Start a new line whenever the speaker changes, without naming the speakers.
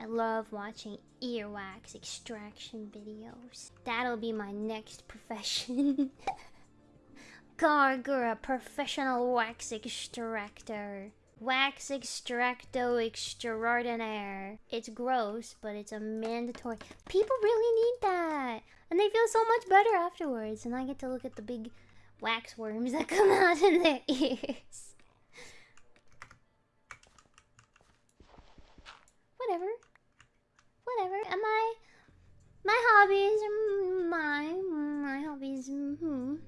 I love watching earwax extraction videos. That'll be my next profession. Gawr Gura, professional wax extractor. Wax extracto extraordinaire. It's gross, but it's a mandatory. People really need that. And they feel so much better afterwards. And I get to look at the big wax worms that come out in their ears. my my hobbies. My my hobbies. -hmm.